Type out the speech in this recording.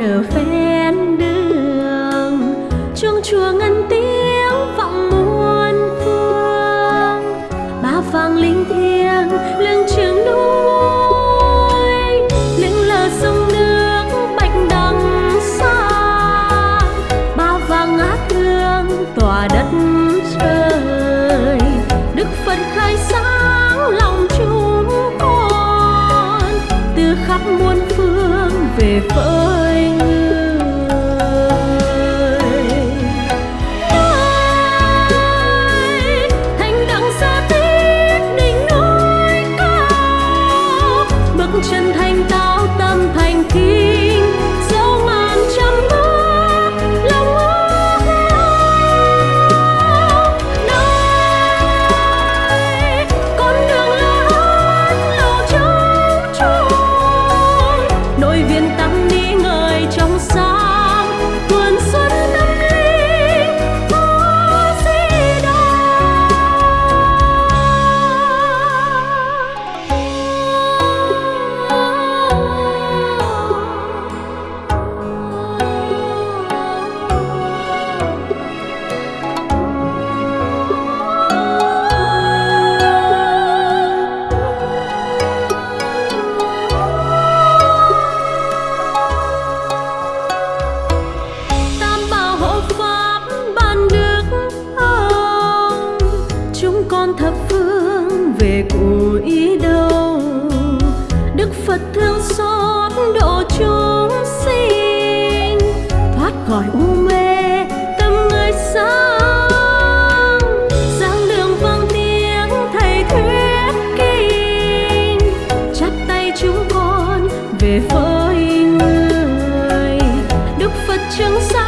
nở phen đường. Chuông chùa ngân tiếng vọng muôn phương. Ba vang linh thiêng lưng trường núi. Lưng lờ sông nước bạch đằng xa. Ba vang ngát thương tỏa đất trời. Đức phật khai sáng lòng chúng con. Từ khắp muôn phương về với con thập phương về cụ đâu đức phật thương xót độ chúng sinh, thoát khỏi u mê, tâm người sáng. Giảng đường vang tiếng thầy thuyết kinh, chắp tay chúng con về với người. Đức phật chứng sáng